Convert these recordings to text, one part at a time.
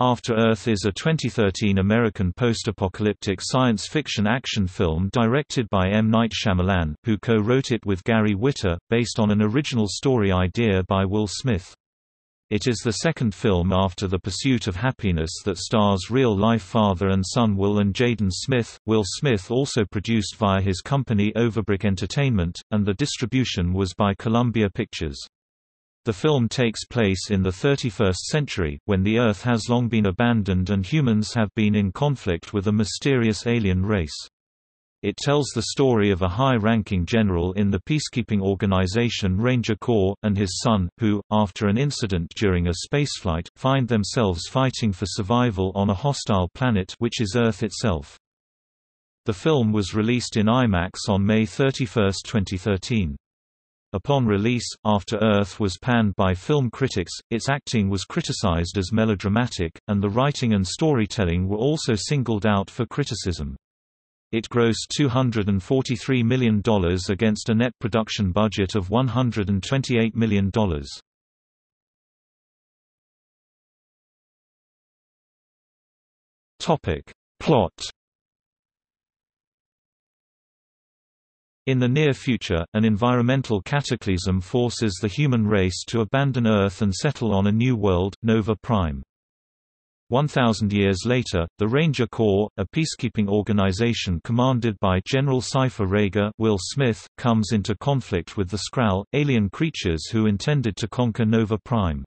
After Earth is a 2013 American post-apocalyptic science fiction action film directed by M. Night Shyamalan, who co-wrote it with Gary Whitta, based on an original story idea by Will Smith. It is the second film after The Pursuit of Happyness that stars real-life father and son Will and Jaden Smith. Will Smith also produced via his company Overbrook Entertainment, and the distribution was by Columbia Pictures. The film takes place in the 31st century, when the Earth has long been abandoned and humans have been in conflict with a mysterious alien race. It tells the story of a high-ranking general in the peacekeeping organization Ranger Corps, and his son, who, after an incident during a spaceflight, find themselves fighting for survival on a hostile planet which is Earth itself. The film was released in IMAX on May 31, 2013. Upon release, After Earth was panned by film critics, its acting was criticized as melodramatic, and the writing and storytelling were also singled out for criticism. It grossed $243 million against a net production budget of $128 million. Plot In the near future, an environmental cataclysm forces the human race to abandon Earth and settle on a new world, Nova Prime. 1,000 years later, the Ranger Corps, a peacekeeping organization commanded by General Cypher Rager Will Smith, comes into conflict with the Skrell, alien creatures who intended to conquer Nova Prime.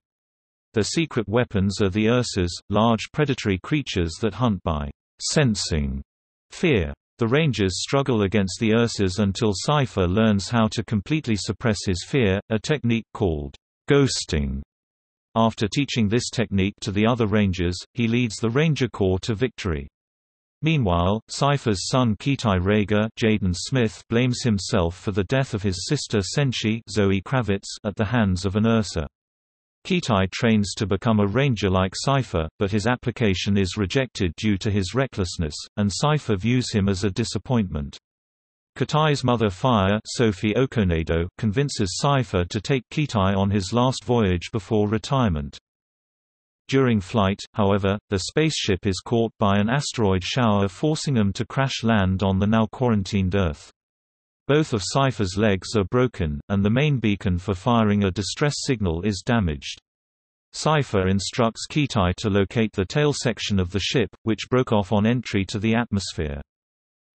Their secret weapons are the Ursas, large predatory creatures that hunt by sensing fear. The Rangers struggle against the Ursas until Cypher learns how to completely suppress his fear, a technique called ghosting. After teaching this technique to the other Rangers, he leads the Ranger Corps to victory. Meanwhile, Cypher's son Kitai Rager Jaden Smith blames himself for the death of his sister Senshi Zoe Kravitz at the hands of an Ursa. Kitai trains to become a ranger like Cypher, but his application is rejected due to his recklessness, and Cypher views him as a disappointment. Kitai's mother Faia Sophie Okonedo convinces Cypher to take Kitai on his last voyage before retirement. During flight, however, the spaceship is caught by an asteroid shower forcing them to crash land on the now quarantined Earth. Both of Cypher's legs are broken, and the main beacon for firing a distress signal is damaged. Cypher instructs Kitai to locate the tail section of the ship, which broke off on entry to the atmosphere.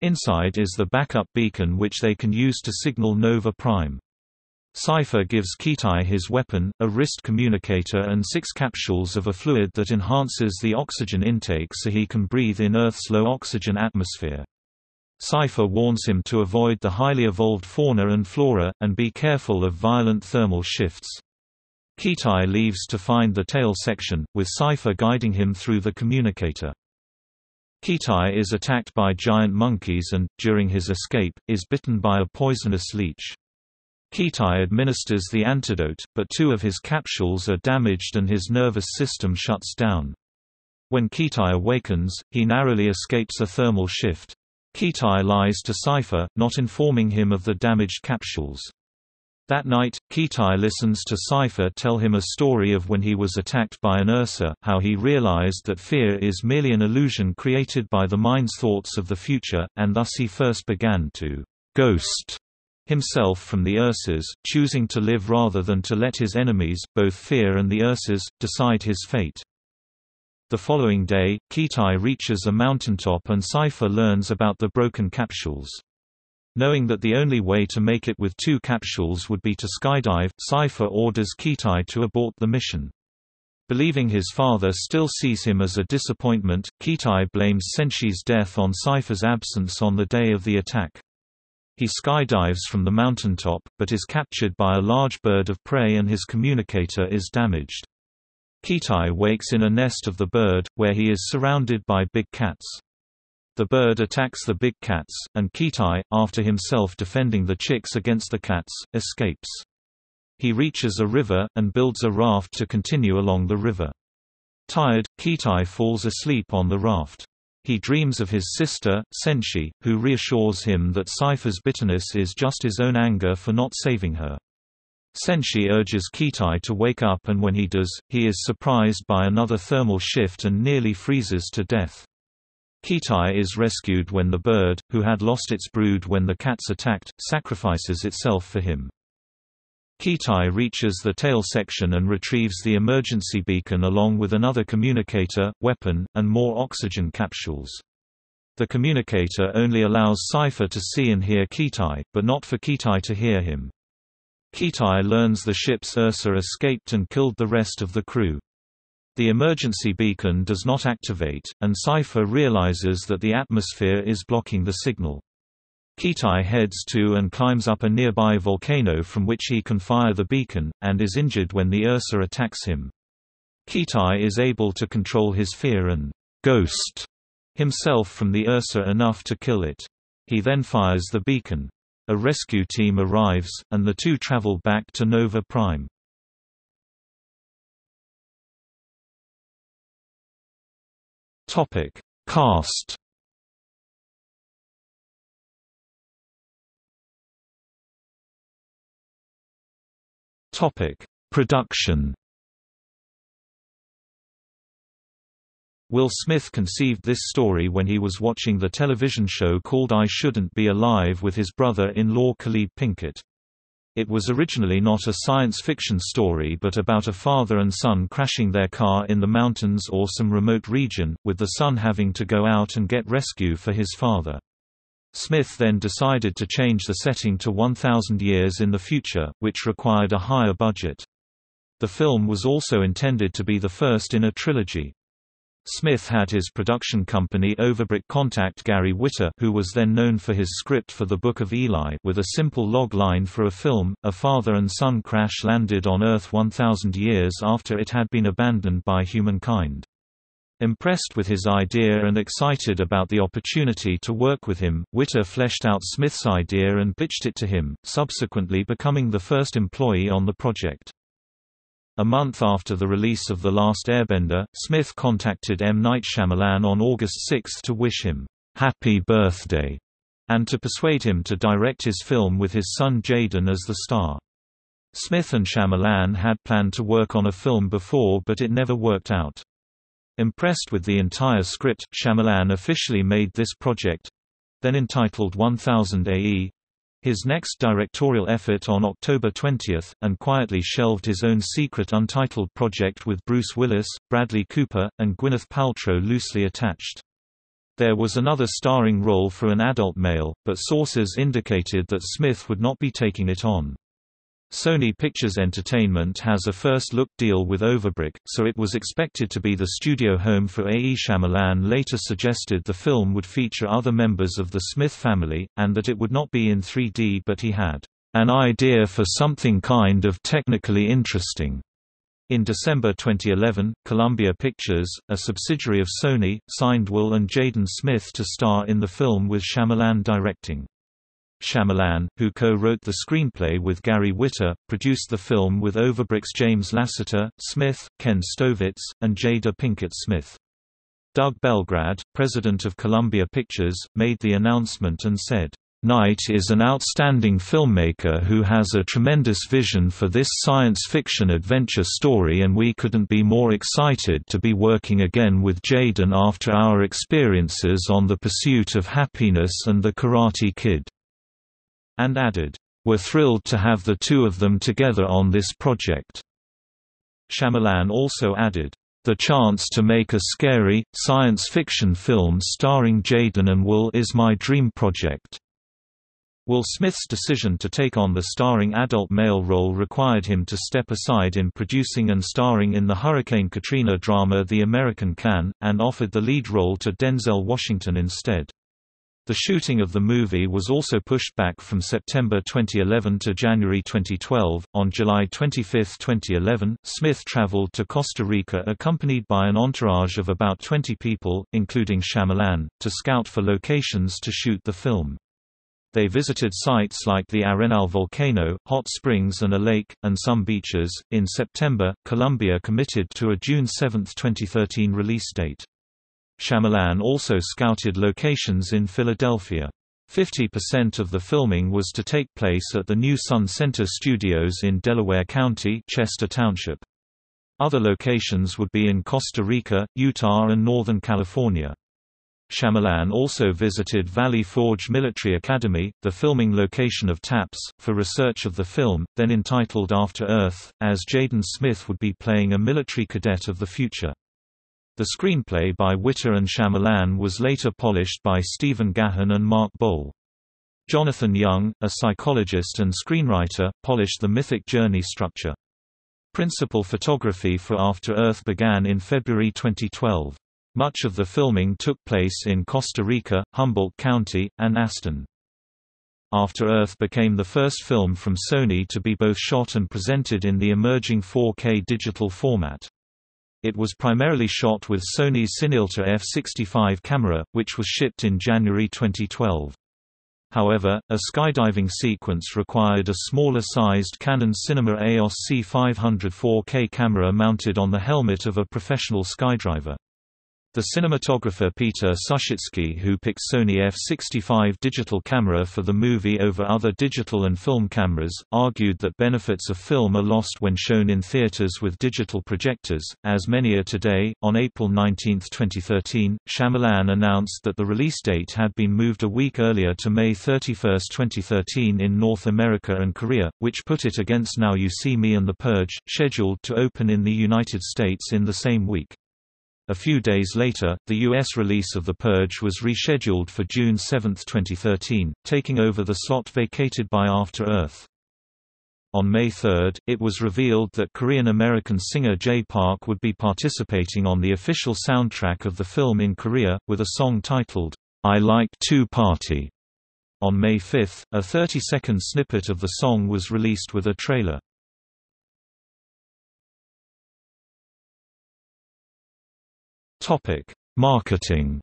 Inside is the backup beacon which they can use to signal Nova Prime. Cypher gives Kitai his weapon, a wrist communicator and six capsules of a fluid that enhances the oxygen intake so he can breathe in Earth's low oxygen atmosphere. Cypher warns him to avoid the highly evolved fauna and flora, and be careful of violent thermal shifts. Kitai leaves to find the tail section, with Cypher guiding him through the communicator. Kitai is attacked by giant monkeys and, during his escape, is bitten by a poisonous leech. Kitai administers the antidote, but two of his capsules are damaged and his nervous system shuts down. When Kitai awakens, he narrowly escapes a thermal shift. Kitai lies to Cypher, not informing him of the damaged capsules. That night, Kitai listens to Cypher tell him a story of when he was attacked by an Ursa, how he realized that fear is merely an illusion created by the mind's thoughts of the future, and thus he first began to ghost himself from the Ursas, choosing to live rather than to let his enemies, both fear and the Ursas, decide his fate. The following day, Kitai reaches a mountaintop and Cypher learns about the broken capsules. Knowing that the only way to make it with two capsules would be to skydive, Cypher orders Kitai to abort the mission. Believing his father still sees him as a disappointment, Kitai blames Senshi's death on Cypher's absence on the day of the attack. He skydives from the mountaintop, but is captured by a large bird of prey and his communicator is damaged. Kitai wakes in a nest of the bird, where he is surrounded by big cats. The bird attacks the big cats, and Kitai, after himself defending the chicks against the cats, escapes. He reaches a river, and builds a raft to continue along the river. Tired, Kitai falls asleep on the raft. He dreams of his sister, Senshi, who reassures him that Cypher's bitterness is just his own anger for not saving her. Senshi urges Kitai to wake up and when he does, he is surprised by another thermal shift and nearly freezes to death. Kitai is rescued when the bird, who had lost its brood when the cats attacked, sacrifices itself for him. Kitai reaches the tail section and retrieves the emergency beacon along with another communicator, weapon, and more oxygen capsules. The communicator only allows Cypher to see and hear Kitai, but not for Kitai to hear him. Kitai learns the ship's Ursa escaped and killed the rest of the crew. The emergency beacon does not activate, and Cypher realizes that the atmosphere is blocking the signal. Kitai heads to and climbs up a nearby volcano from which he can fire the beacon, and is injured when the Ursa attacks him. Kitai is able to control his fear and ghost himself from the Ursa enough to kill it. He then fires the beacon. A rescue team arrives, and the two travel back to Nova Prime. Topic: Cast. Topic: Production. Will Smith conceived this story when he was watching the television show called I Shouldn't Be Alive with his brother-in-law Caleeb Pinkett. It was originally not a science fiction story but about a father and son crashing their car in the mountains or some remote region, with the son having to go out and get rescue for his father. Smith then decided to change the setting to 1,000 years in the future, which required a higher budget. The film was also intended to be the first in a trilogy. Smith had his production company Overbrook contact Gary Whitta who was then known for his script for The Book of Eli with a simple log line for a film, a father and son crash landed on Earth 1,000 years after it had been abandoned by humankind. Impressed with his idea and excited about the opportunity to work with him, Whitta fleshed out Smith's idea and pitched it to him, subsequently becoming the first employee on the project. A month after the release of The Last Airbender, Smith contacted M. Night Shyamalan on August 6 to wish him, "'Happy Birthday' and to persuade him to direct his film with his son Jaden as the star. Smith and Shyamalan had planned to work on a film before but it never worked out. Impressed with the entire script, Shyamalan officially made this project—then entitled 1000 AE, his next directorial effort on October 20, and quietly shelved his own secret untitled project with Bruce Willis, Bradley Cooper, and Gwyneth Paltrow loosely attached. There was another starring role for an adult male, but sources indicated that Smith would not be taking it on. Sony Pictures Entertainment has a first-look deal with Overbrook, so it was expected to be the studio home for A. E. Shyamalan later suggested the film would feature other members of the Smith family, and that it would not be in 3D but he had an idea for something kind of technically interesting. In December 2011, Columbia Pictures, a subsidiary of Sony, signed Will and Jaden Smith to star in the film with Shyamalan directing. Shyamalan, who co-wrote the screenplay with Gary Whitta, produced the film with Overbrook's James Lassiter, Smith, Ken Stovitz, and Jada Pinkett Smith. Doug Belgrad, president of Columbia Pictures, made the announcement and said, Night is an outstanding filmmaker who has a tremendous vision for this science fiction adventure story and we couldn't be more excited to be working again with Jaden after our experiences on The Pursuit of Happyness and The Karate Kid and added, "We're thrilled to have the two of them together on this project." Shyamalan also added, "The chance to make a scary, science fiction film starring Jaden and Will is my dream project." Will Smith's decision to take on the starring adult male role required him to step aside in producing and starring in the Hurricane Katrina drama The American Can, and offered the lead role to Denzel Washington instead. The shooting of the movie was also pushed back from September 2011 to January 2012. On July 25, 2011, Smith traveled to Costa Rica accompanied by an entourage of about 20 people, including Shyamalan, to scout for locations to shoot the film. They visited sites like the Arenal volcano, hot springs, and a lake, and some beaches. In September, Columbia committed to a June 7, 2013 release date. Shyamalan also scouted locations in Philadelphia. 50% of the filming was to take place at the new Sun Center Studios in Delaware County Chester Township. Other locations would be in Costa Rica, Utah and Northern California. Shyamalan also visited Valley Forge Military Academy, the filming location of TAPS, for research of the film, then entitled After Earth, as Jaden Smith would be playing a military cadet of the future. The screenplay by Whitta and Shyamalan was later polished by Stephen Gaghan and Mark Boal. Jonathan Young, a psychologist and screenwriter, polished the mythic journey structure. Principal photography for After Earth began in February 2012. Much of the filming took place in Costa Rica, Humboldt County, and Aston. After Earth became the first film from Sony to be both shot and presented in the emerging 4K digital format. It was primarily shot with Sony's CineAlta F65 camera, which was shipped in January 2012. However, a skydiving sequence required a smaller-sized Canon Cinema EOS C500 4K camera mounted on the helmet of a professional skydiver. The cinematographer Peter Suschitzky who picked Sony f65 digital camera for the movie over other digital and film cameras, argued that benefits of film are lost when shown in theaters with digital projectors, as many are today. On April 19, 2013, Shyamalan announced that the release date had been moved a week earlier to May 31, 2013 in North America and Korea, which put it against Now You See Me and The Purge, scheduled to open in the United States in the same week. A few days later, the U.S. release of The Purge was rescheduled for June 7, 2013, taking over the slot vacated by After Earth. On May 3, it was revealed that Korean-American singer Jay Park would be participating on the official soundtrack of the film in Korea, with a song titled, I Like to Party. On May 5, a 30-second snippet of the song was released with a trailer. Topic: Marketing.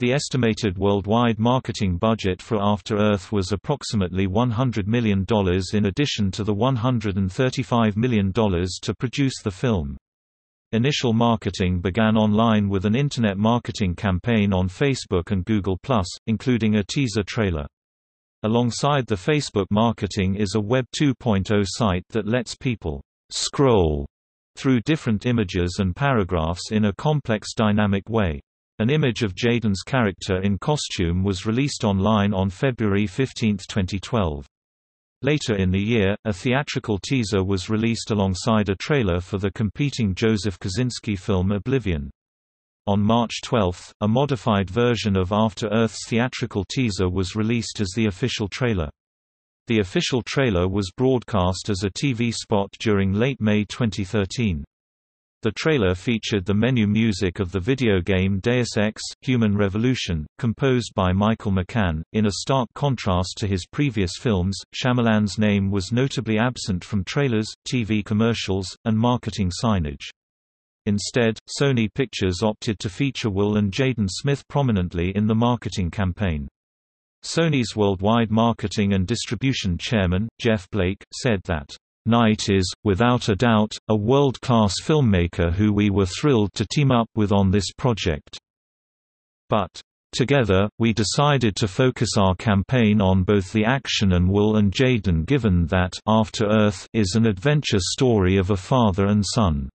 The estimated worldwide marketing budget for After Earth was approximately $100 million in addition to the $135 million to produce the film. Initial marketing began online with an internet marketing campaign on Facebook and Google+, including a teaser trailer. Alongside the Facebook marketing is a Web 2.0 site that lets people scroll through different images and paragraphs in a complex dynamic way. An image of Jaden's character in costume was released online on February 15, 2012. Later in the year, a theatrical teaser was released alongside a trailer for the competing Joseph Kosinski film Oblivion. On March 12, a modified version of After Earth's theatrical teaser was released as the official trailer. The official trailer was broadcast as a TV spot during late May 2013. The trailer featured the menu music of the video game Deus Ex: Human Revolution, composed by Michael McCann. In a stark contrast to his previous films, Shyamalan's name was notably absent from trailers, TV commercials, and marketing signage. Instead, Sony Pictures opted to feature Will and Jaden Smith prominently in the marketing campaign. Sony's worldwide marketing and distribution chairman, Jeff Blake, said that, Night is, without a doubt, a world-class filmmaker who we were thrilled to team up with on this project. But, together, we decided to focus our campaign on both the action and Will and Jaden given that After Earth is an adventure story of a father and son.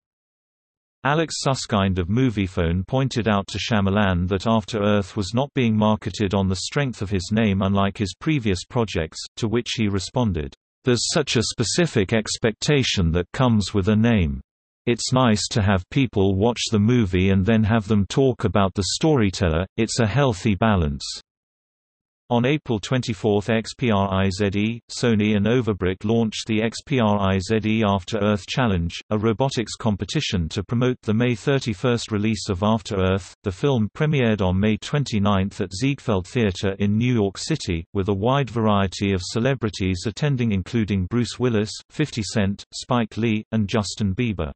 Alex Suskind of Moviefone pointed out to Shyamalan that After Earth was not being marketed on the strength of his name unlike his previous projects, to which he responded, "...there's such a specific expectation that comes with a name. It's nice to have people watch the movie and then have them talk about the storyteller, it's a healthy balance." On April 24 XPRIZE, Sony and Overbrook launched the XPRIZE After Earth Challenge, a robotics competition to promote the May 31 release of After Earth. The film premiered on May 29 at Ziegfeld Theatre in New York City, with a wide variety of celebrities attending including Bruce Willis, 50 Cent, Spike Lee, and Justin Bieber.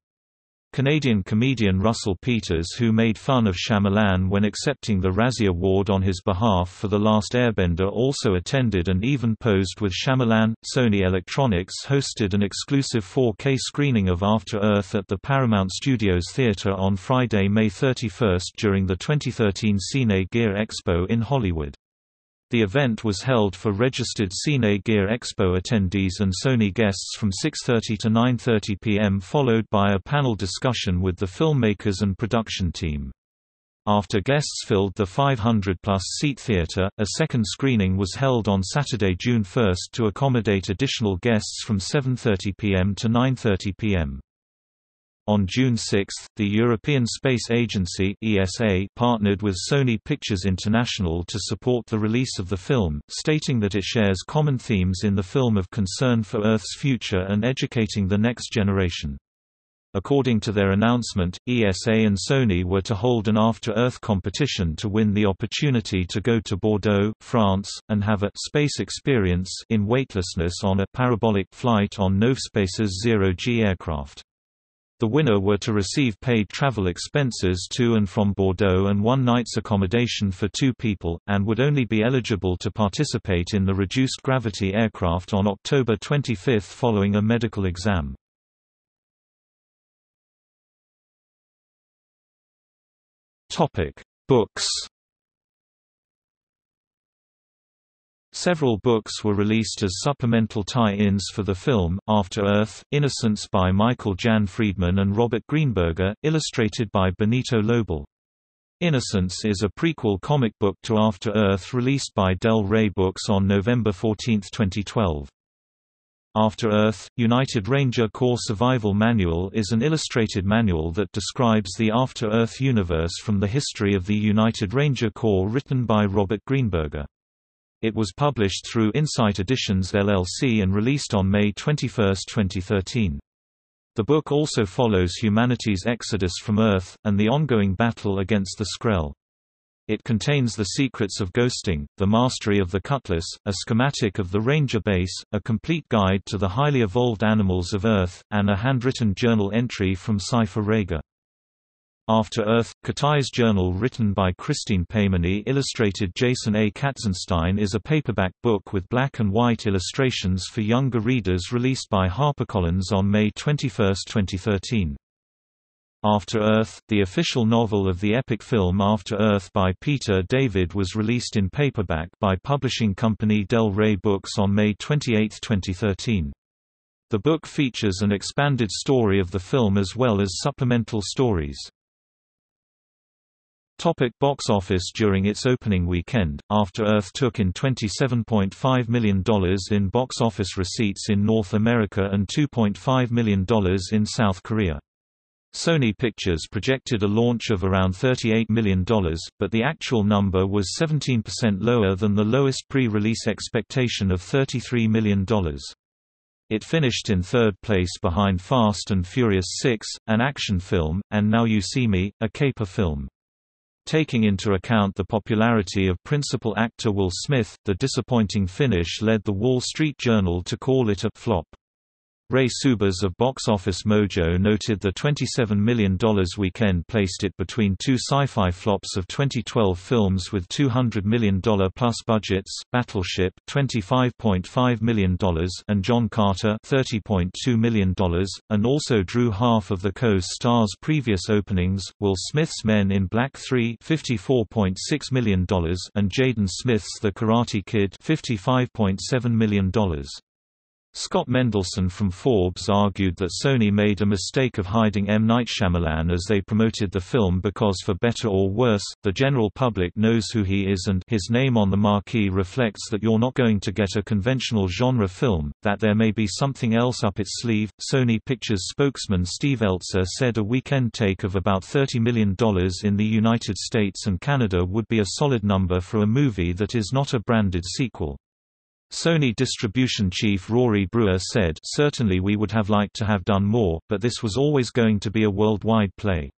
Canadian comedian Russell Peters who made fun of Shyamalan when accepting the Razzie Award on his behalf for The Last Airbender also attended and even posed with Shyamalan. Sony Electronics hosted an exclusive 4K screening of After Earth at the Paramount Studios Theater on Friday, May 31 during the 2013 Cine Gear Expo in Hollywood. The event was held for registered Cine Gear Expo attendees and Sony guests from 6.30 to 9.30 p.m. followed by a panel discussion with the filmmakers and production team. After guests filled the 500-plus seat theater, a second screening was held on Saturday, June 1 to accommodate additional guests from 7.30 p.m. to 9.30 p.m. On June 6, the European Space Agency (ESA) partnered with Sony Pictures International to support the release of the film, stating that it shares common themes in the film of concern for Earth's future and educating the next generation. According to their announcement, ESA and Sony were to hold an After Earth competition to win the opportunity to go to Bordeaux, France, and have a space experience in weightlessness on a parabolic flight on Novespace's zero-G aircraft. The winner were to receive paid travel expenses to and from Bordeaux and one night's accommodation for two people, and would only be eligible to participate in the reduced gravity aircraft on October 25 following a medical exam. Books Several books were released as supplemental tie-ins for the film, After Earth, Innocence by Michael Jan Friedman and Robert Greenberger, illustrated by Benito Lobel. Innocence is a prequel comic book to After Earth released by Del Rey Books on November 14, 2012. After Earth, United Ranger Corps Survival Manual is an illustrated manual that describes the After Earth universe from the history of the United Ranger Corps written by Robert Greenberger. It was published through Insight Editions LLC and released on May 21, 2013. The book also follows humanity's exodus from Earth, and the ongoing battle against the Skrell. It contains the secrets of ghosting, the mastery of the cutlass, a schematic of the Ranger base, a complete guide to the highly evolved animals of Earth, and a handwritten journal entry from Cypher Rager. After Earth, Kitai's journal written by Christine Peymani illustrated Jason A. Katzenstein is a paperback book with black and white illustrations for younger readers released by HarperCollins on May 21, 2013. After Earth, the official novel of the epic film After Earth by Peter David was released in paperback by publishing company Del Rey Books on May 28, 2013. The book features an expanded story of the film as well as supplemental stories. Topic box office During its opening weekend, After Earth took in $27.5 million in box office receipts in North America and $2.5 million in South Korea. Sony Pictures projected a launch of around $38 million, but the actual number was 17% lower than the lowest pre-release expectation of $33 million. It finished in third place behind Fast and Furious 6, an action film, and Now You See Me, a caper film. Taking into account the popularity of principal actor Will Smith, the disappointing finish led The Wall Street Journal to call it a flop. Ray Subers of Box Office Mojo noted the $27 million weekend placed it between two sci-fi flops of 2012 films with $200 million plus budgets, Battleship $25.5 million and John Carter $30.2 million, and also drew half of the co-stars' previous openings, Will Smith's Men in Black 3 $54.6 million and Jaden Smith's The Karate Kid $55.7 million. Scott Mendelson from Forbes argued that Sony made a mistake of hiding M. Night Shyamalan as they promoted the film because for better or worse, the general public knows who he is and his name on the marquee reflects that you're not going to get a conventional genre film, that there may be something else up its sleeve. Sony Pictures spokesman Steve Elzer said a weekend take of about $30 million in the United States and Canada would be a solid number for a movie that is not a branded sequel. Sony distribution chief Rory Bruer said certainly we would have liked to have done more, but this was always going to be a worldwide play.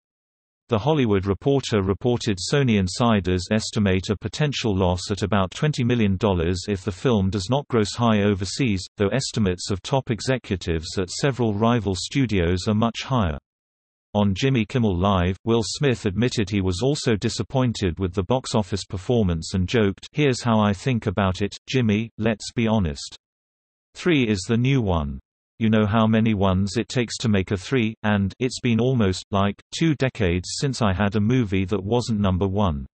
The Hollywood Reporter reported Sony insiders estimate a potential loss at about $20 million if the film does not gross high overseas, though estimates of top executives at several rival studios are much higher. On Jimmy Kimmel Live, Will Smith admitted he was also disappointed with the box office performance and joked, Here's how I think about it, Jimmy, let's be honest. Three is the new one. You know how many ones it takes to make a three, and it's been almost, like, two decades since I had a movie that wasn't number one.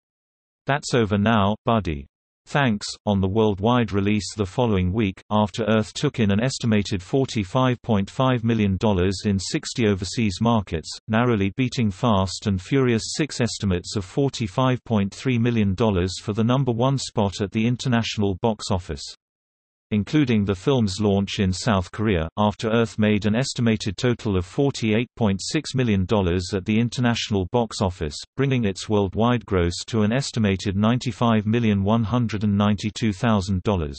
That's over now, buddy. Thanks. On the worldwide release the following week, After Earth took in an estimated $45.5 million in 60 overseas markets, narrowly beating Fast and Furious 6 estimates of $45.3 million for the number one spot at the international box office. Including the film's launch in South Korea, After Earth made an estimated total of $48.6 million at the international box office, bringing its worldwide gross to an estimated $95,192,000.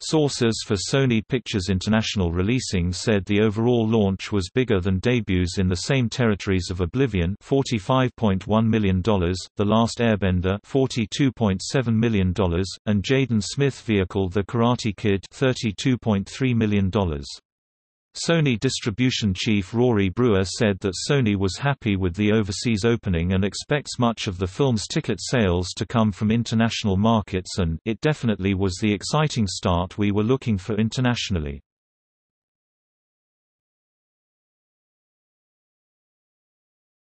Sources for Sony Pictures International releasing said the overall launch was bigger than debuts in the same territories of Oblivion $45.1 million, The Last Airbender $42.7 million, and Jaden Smith vehicle The Karate Kid $32.3 million. Sony distribution chief Rory Bruer said that Sony was happy with the overseas opening and expects much of the film's ticket sales to come from international markets and it definitely was the exciting start we were looking for internationally.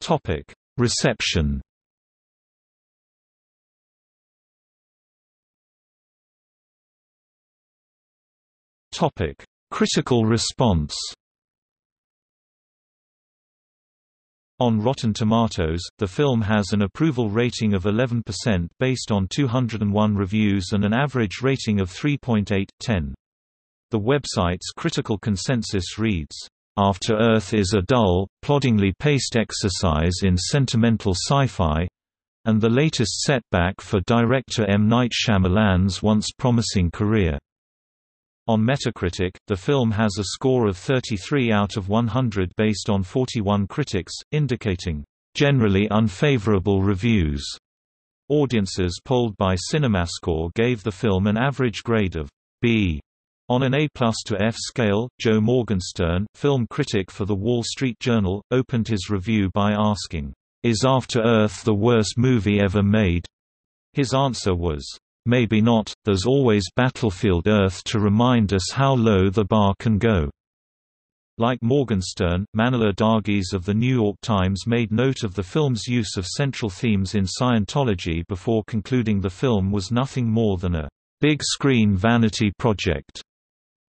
Topic: Reception. Topic: Critical response On Rotten Tomatoes, the film has an approval rating of 11% based on 201 reviews and an average rating of 3.8/10. The website's critical consensus reads, "After Earth is a dull, ploddingly paced exercise in sentimental sci-fi, and the latest setback for director M. Night Shyamalan's once promising career." On Metacritic, the film has a score of 33 out of 100 based on 41 critics, indicating generally unfavorable reviews. Audiences polled by CinemaScore gave the film an average grade of B. On an A plus to F scale, Joe Morgenstern, film critic for The Wall Street Journal, opened his review by asking, "'Is After Earth the worst movie ever made?' His answer was, Maybe not, there's always Battlefield Earth to remind us how low the bar can go. Like Morgenstern, Manohla Dargis of The New York Times made note of the film's use of central themes in Scientology before concluding the film was nothing more than a big-screen vanity project.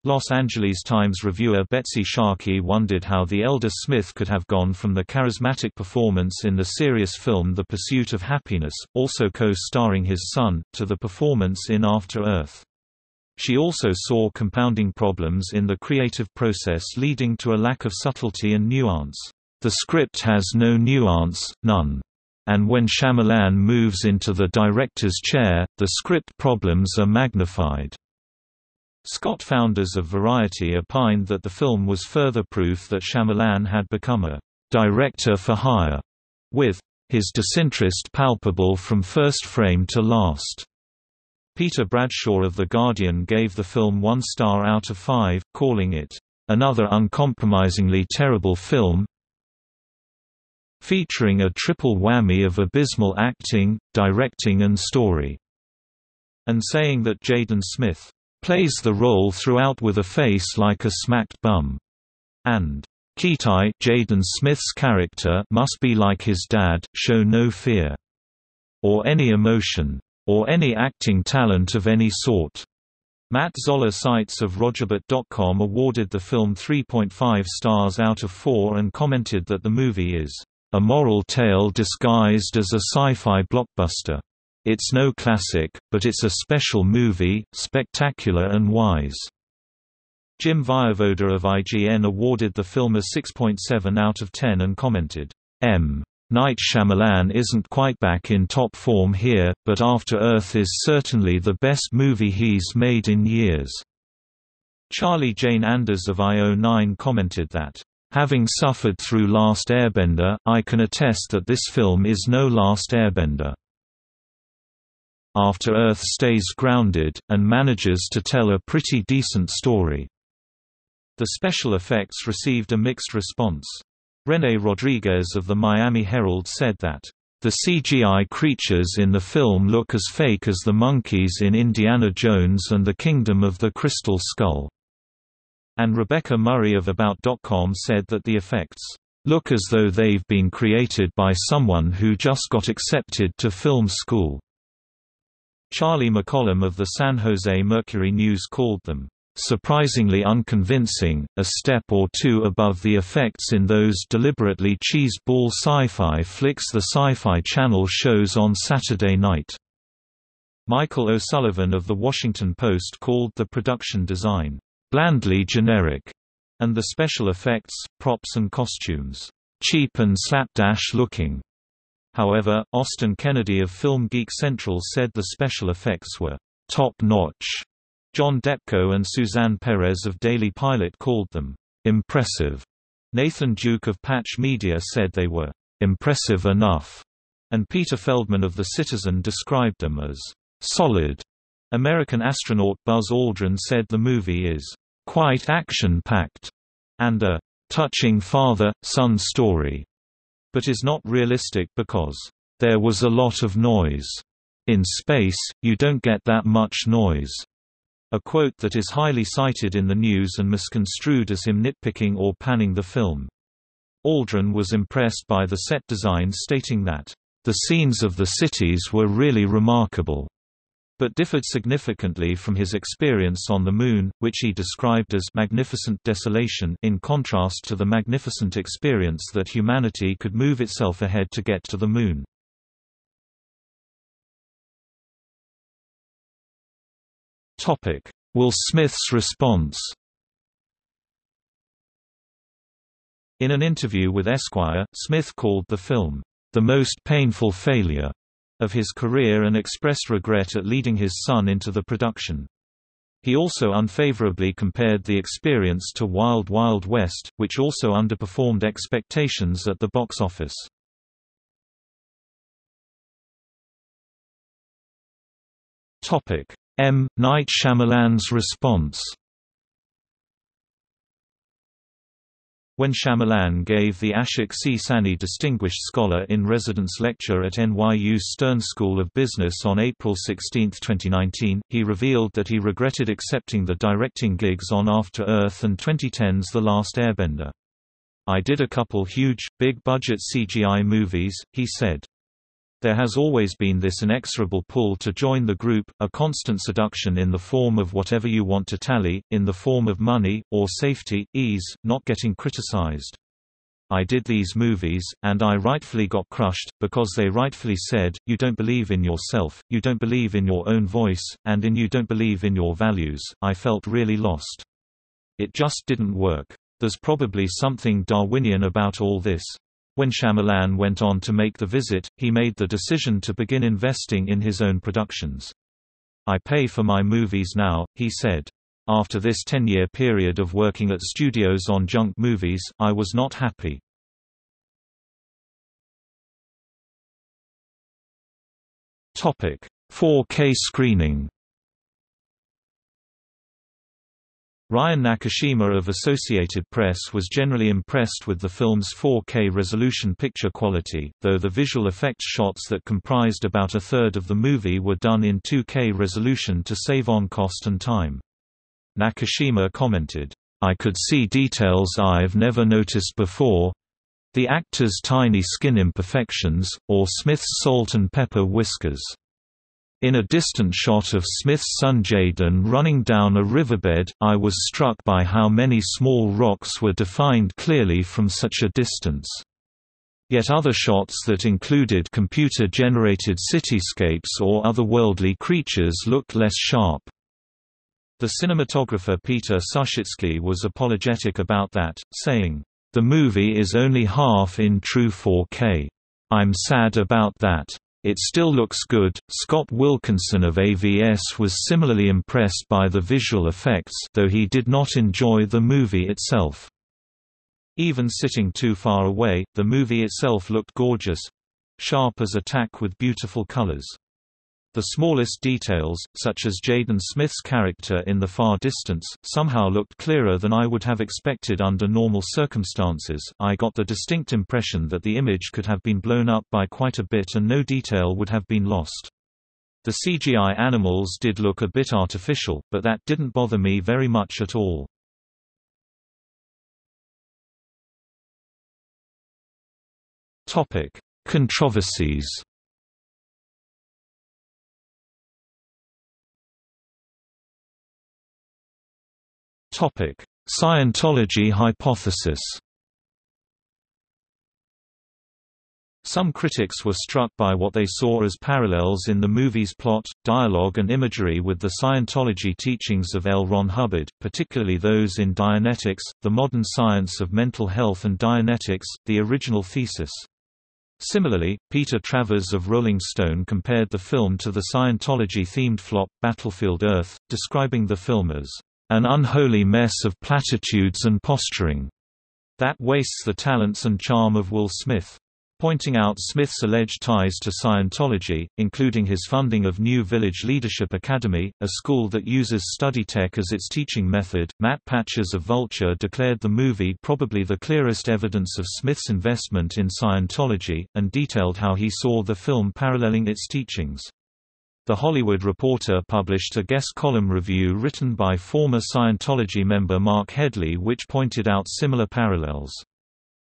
Los Angeles Times reviewer Betsy Sharkey wondered how the elder Smith could have gone from the charismatic performance in the serious film The Pursuit of Happyness, also co-starring his son, to the performance in After Earth. She also saw compounding problems in the creative process leading to a lack of subtlety and nuance. The script has no nuance, none. And when Shyamalan moves into the director's chair, the script problems are magnified. Scott Foundas of Variety opined that the film was further proof that Shyamalan had become a «director for hire», with «his disinterest palpable from first frame to last». Peter Bradshaw of The Guardian gave the film one star out of five, calling it, "...another uncompromisingly terrible film featuring a triple whammy of abysmal acting, directing and story", and saying that Jaden Smith plays the role throughout with a face like a smacked bum. And Kitai Jaden Smith's character must be like his dad, show no fear. Or any emotion. Or any acting talent of any sort. Matt Zoller Seitz of RogerEbert.com awarded the film 3.5 stars out of 4 and commented that the movie is a moral tale disguised as a sci-fi blockbuster. It's no classic, but it's a special movie, spectacular and wise. Jim Vejvoda of IGN awarded the film a 6.7 out of 10 and commented, M. Night Shyamalan isn't quite back in top form here, but After Earth is certainly the best movie he's made in years. Charlie Jane Anders of IO9 commented that, Having suffered through Last Airbender, I can attest that this film is no Last Airbender. After Earth stays grounded, and manages to tell a pretty decent story. The special effects received a mixed response. René Rodriguez of the Miami Herald said that, "...the CGI creatures in the film look as fake as the monkeys in Indiana Jones and the Kingdom of the Crystal Skull." And Rebecca Murray of About.com said that the effects look as though they've been created by someone who just got accepted to film school. Charlie McCollum of the San Jose Mercury News called them surprisingly unconvincing, a step or two above the effects in those deliberately cheese-ball sci-fi flicks the Sci-Fi Channel shows on Saturday night. Michael O'Sullivan of The Washington Post called the production design, "...blandly generic", and the special effects, props and costumes, "...cheap and slapdash looking." However, Austin Kennedy of Film Geek Central said the special effects were top-notch John Depko and Suzanne Perez of Daily Pilot called them impressive. Nathan Duke of Patch Media said they were impressive enough, and Peter Feldman of The Citizen described them as solid. American astronaut Buzz Aldrin said the movie is quite action-packed and a touching father-son story, but is not realistic because there was a lot of noise. In space, you don't get that much noise a quote that is highly cited in the news and misconstrued as him nitpicking or panning the film. Aldrin was impressed by the set design stating that, "...the scenes of the cities were really remarkable." But differed significantly from his experience on the Moon, which he described as magnificent desolation in contrast to the magnificent experience that humanity could move itself ahead to get to the Moon. Will Smith's response. In an interview with Esquire, Smith called the film the most painful failure of his career and expressed regret at leading his son into the production. He also unfavorably compared the experience to Wild Wild West, which also underperformed expectations at the box office. M. Night Shyamalan's response When Shyamalan gave the Ashok C. Sahni Distinguished Scholar in Residence lecture at NYU's Stern School of Business on April 16, 2019, he revealed that he regretted accepting the directing gigs on After Earth and 2010's The Last Airbender. I did a couple huge, big-budget CGI movies, he said. There has always been this inexorable pull to join the group, a constant seduction in the form of whatever you want to tally, in the form of money, or safety, ease, not getting criticized. I did these movies, and I rightfully got crushed, because they rightfully said, you don't believe in yourself, you don't believe in your own voice, and in you don't believe in your values. I felt really lost. It just didn't work. There's probably something Darwinian about all this. When Shyamalan went on to make The Visit, he made the decision to begin investing in his own productions. I pay for my movies now, he said. After this 10-year period of working at studios on junk movies, I was not happy. Topic: 4K screening. Ryan Nakashima of Associated Press was generally impressed with the film's 4K resolution picture quality, though the visual effects shots that comprised about a third of the movie were done in 2K resolution to save on cost and time. Nakashima commented, I could see details I've never noticed before the actor's tiny skin imperfections, or Smith's salt and pepper whiskers. In a distant shot of Smith's son Jaden running down a riverbed, I was struck by how many small rocks were defined clearly from such a distance. Yet other shots that included computer-generated cityscapes or otherworldly creatures looked less sharp. The cinematographer Peter Suschitzky was apologetic about that, saying, "...the movie is only half in true 4K. I'm sad about that." It still looks good. Scott Wilkinson of AVS was similarly impressed by the visual effects, though he did not enjoy the movie itself. Even sitting too far away, the movie itself looked gorgeous sharp as a tack with beautiful colors. The smallest details, such as Jaden Smith's character in the far distance, somehow looked clearer than I would have expected under normal circumstances. I got the distinct impression that the image could have been blown up by quite a bit and no detail would have been lost. The CGI animals did look a bit artificial, but that didn't bother me very much at all. Topic: Controversies. Topic: Scientology hypothesis. Some critics were struck by what they saw as parallels in the movie's plot, dialogue and imagery with the Scientology teachings of L. Ron Hubbard, particularly those in Dianetics, The Modern Science of Mental Health and Dianetics, the original thesis. Similarly, Peter Travers of Rolling Stone compared the film to the Scientology-themed flop, Battlefield Earth, describing the film as, "...an unholy mess of platitudes and posturing," that wastes the talents and charm of Will Smith pointing out Smith's alleged ties to Scientology, including his funding of New Village Leadership Academy, a school that uses study tech as its teaching method. Matt Patches of Vulture declared the movie probably the clearest evidence of Smith's investment in Scientology, and detailed how he saw the film paralleling its teachings. The Hollywood Reporter published a guest column review written by former Scientology member Marc Headley which pointed out similar parallels.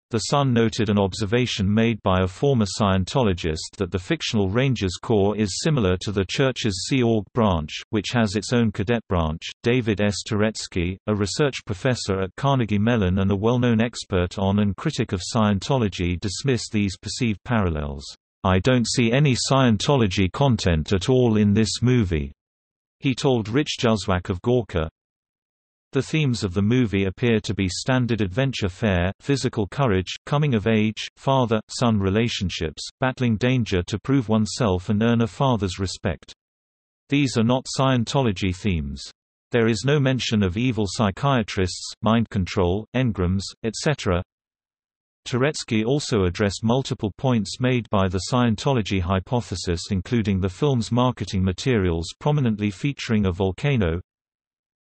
The Sun noted an observation made by a former Scientologist that the fictional Rangers Corps is similar to the Church's Sea Org branch, which has its own cadet branch. David S. Touretzky, a research professor at Carnegie Mellon and a well-known expert on and critic of Scientology dismissed these perceived parallels. I don't see any Scientology content at all in this movie. He told Rich Juzwiak of Gawker, the themes of the movie appear to be standard adventure fare, physical courage, coming of age, father-son relationships, battling danger to prove oneself and earn a father's respect. These are not Scientology themes. There is no mention of evil psychiatrists, mind control, engrams, etc. Touretzky also addressed multiple points made by the Scientology hypothesis including the film's marketing materials prominently featuring a volcano,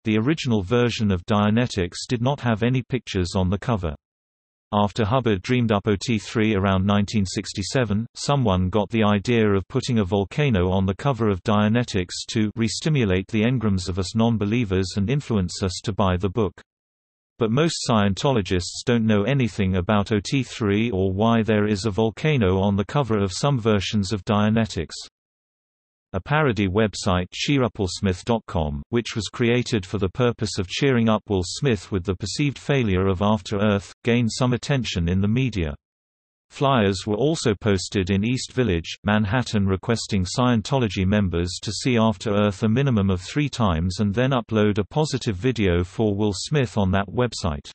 the original version of Dianetics did not have any pictures on the cover. After Hubbard dreamed up OT3 around 1967, someone got the idea of putting a volcano on the cover of Dianetics to re-stimulate the engrams of us non-believers and influence us to buy the book. But most Scientologists don't know anything about OT3 or why there is a volcano on the cover of some versions of Dianetics. A parody website CheerUpWillSmith.com, which was created for the purpose of cheering up Will Smith with the perceived failure of After Earth, gained some attention in the media. Flyers were also posted in East Village, Manhattan requesting Scientology members to see After Earth a minimum of three times and then upload a positive video for Will Smith on that website.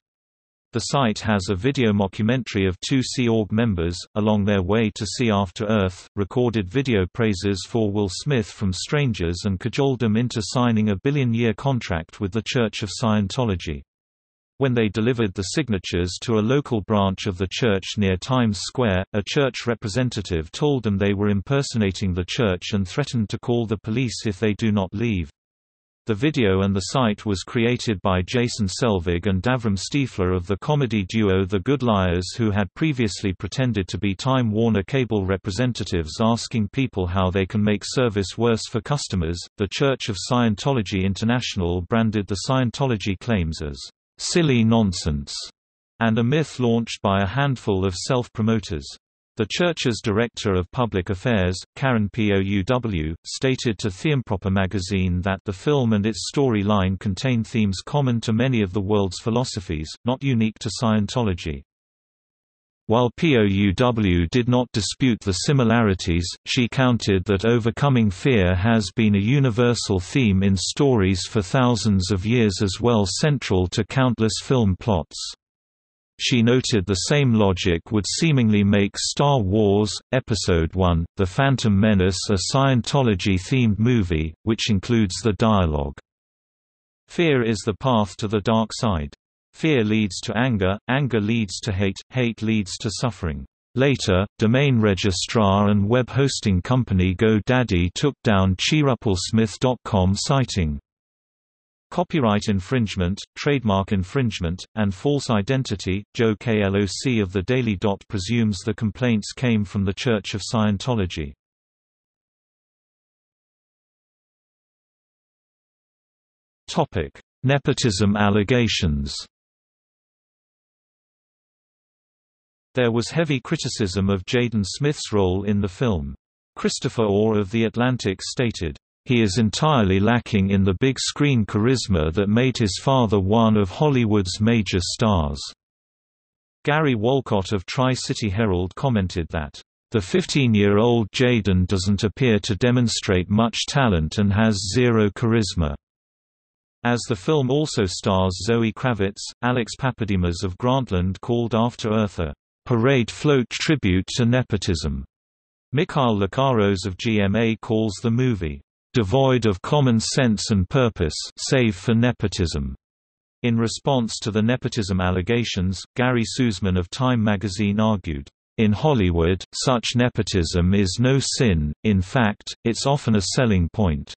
The site has a video mockumentary of two Sea Org members, along their way to See After Earth, recorded video praises for Will Smith from strangers and cajoled them into signing a billion-year contract with the Church of Scientology. When they delivered the signatures to a local branch of the church near Times Square, a church representative told them they were impersonating the church and threatened to call the police if they do not leave. The video and the site was created by Jason Selvig and Davram Stiefler of the comedy duo The Good Liars who had previously pretended to be Time Warner Cable representatives asking people how they can make service worse for customers. The Church of Scientology International branded the Scientology claims as silly nonsense and a myth launched by a handful of self-promoters. The church's director of public affairs, Karen Pouw, stated to Themeproper magazine that the film and its storyline contain themes common to many of the world's philosophies, not unique to Scientology. While POUW did not dispute the similarities, she counted that overcoming fear has been a universal theme in stories for thousands of years as well central to countless film plots. She noted the same logic would seemingly make Star Wars, Episode I, The Phantom Menace a Scientology-themed movie, which includes the dialogue, Fear is the path to the dark side. Fear leads to anger, anger leads to hate, hate leads to suffering. Later, domain registrar and web hosting company GoDaddy took down CheerUpWillSmith.com citing copyright infringement, trademark infringement, and false identity. Joe KLOC of the Daily Dot presumes the complaints came from the Church of Scientology. Topic: Nepotism allegations. There was heavy criticism of Jaden Smith's role in the film. Christopher Orr of The Atlantic stated, "...he is entirely lacking in the big-screen charisma that made his father one of Hollywood's major stars." Gary Wolcott of Tri-City Herald commented that, "...the 15-year-old Jaden doesn't appear to demonstrate much talent and has zero charisma." As the film also stars Zoe Kravitz, Alex Pappademas of Grantland called After Earth a parade float tribute to nepotism. Mikhail Lecaros of GMA calls the movie, "...devoid of common sense and purpose save for nepotism." In response to the nepotism allegations, Gary Susman of Time magazine argued, in Hollywood, such nepotism is no sin, in fact, it's often a selling point.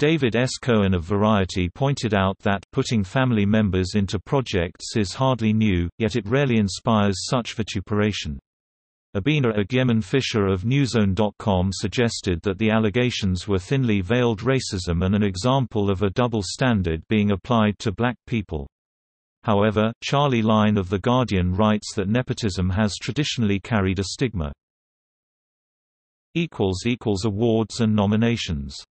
David S. Cohen of Variety pointed out that putting family members into projects is hardly new, yet it rarely inspires such vituperation. Abena Agyeman Fisher of NewsOne.com suggested that the allegations were thinly veiled racism and an example of a double standard being applied to black people. However, Charlie Lyne of The Guardian writes that nepotism has traditionally carried a stigma. Awards and nominations